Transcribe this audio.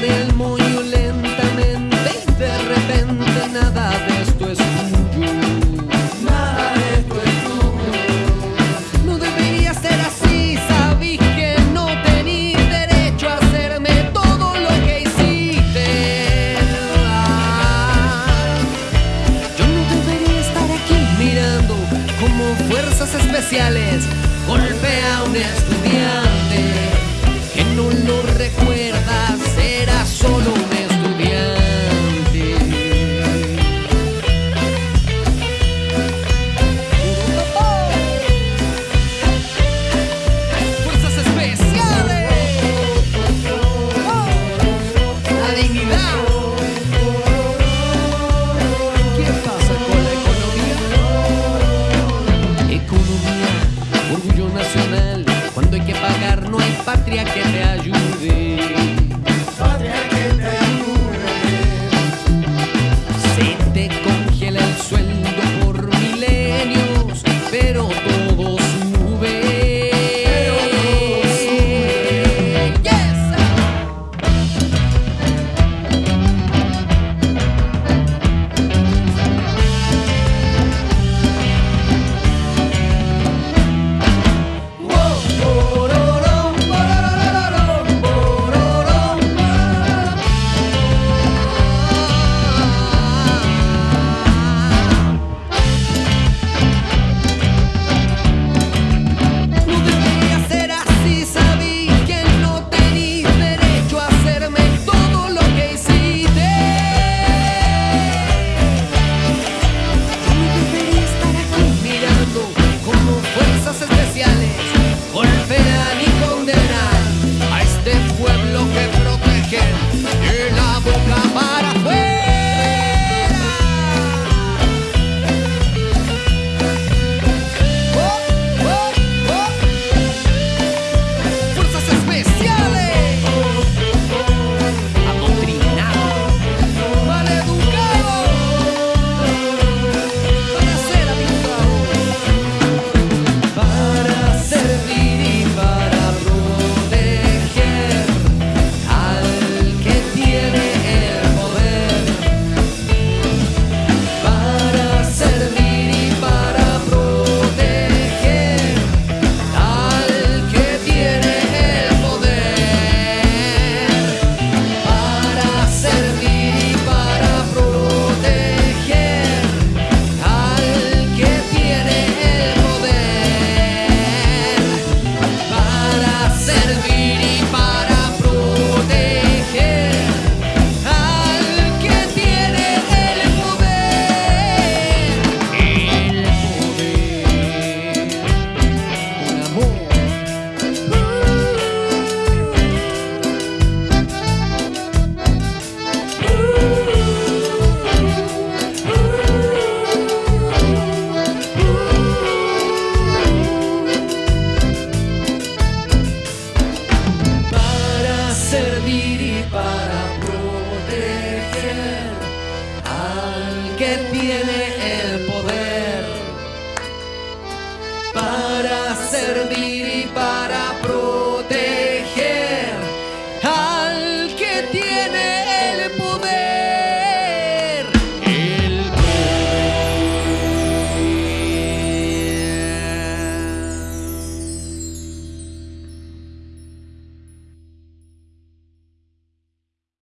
Paré muy lentamente y de repente nada de esto es tuyo. Nada de esto es tuyo. No debería ser así, sabí que no tenía derecho a hacerme todo lo que hiciste. Yo no debería estar aquí mirando como fuerzas especiales golpea un estudio. Proteger